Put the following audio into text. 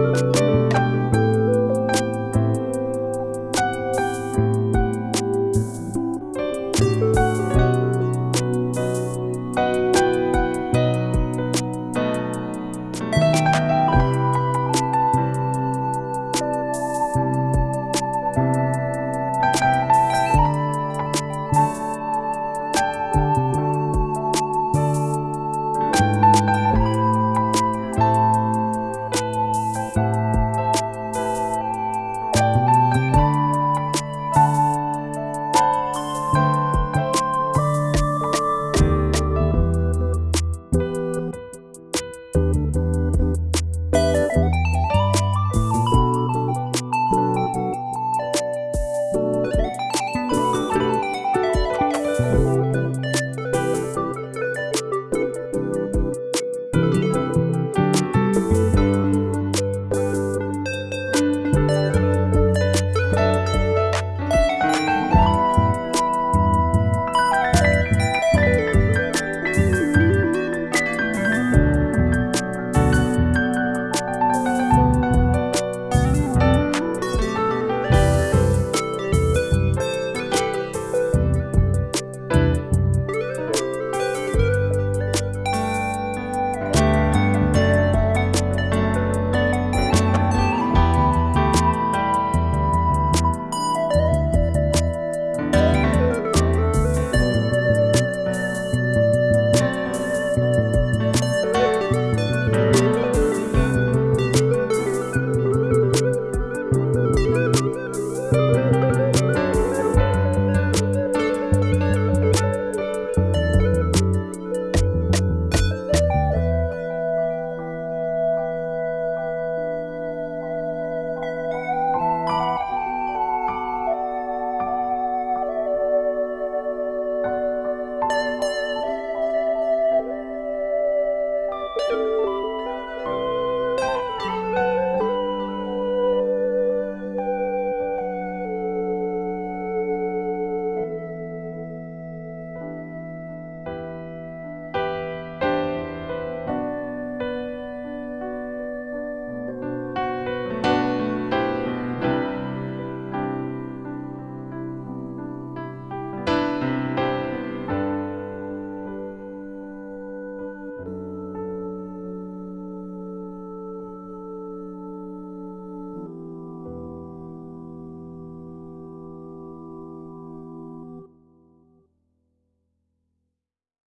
you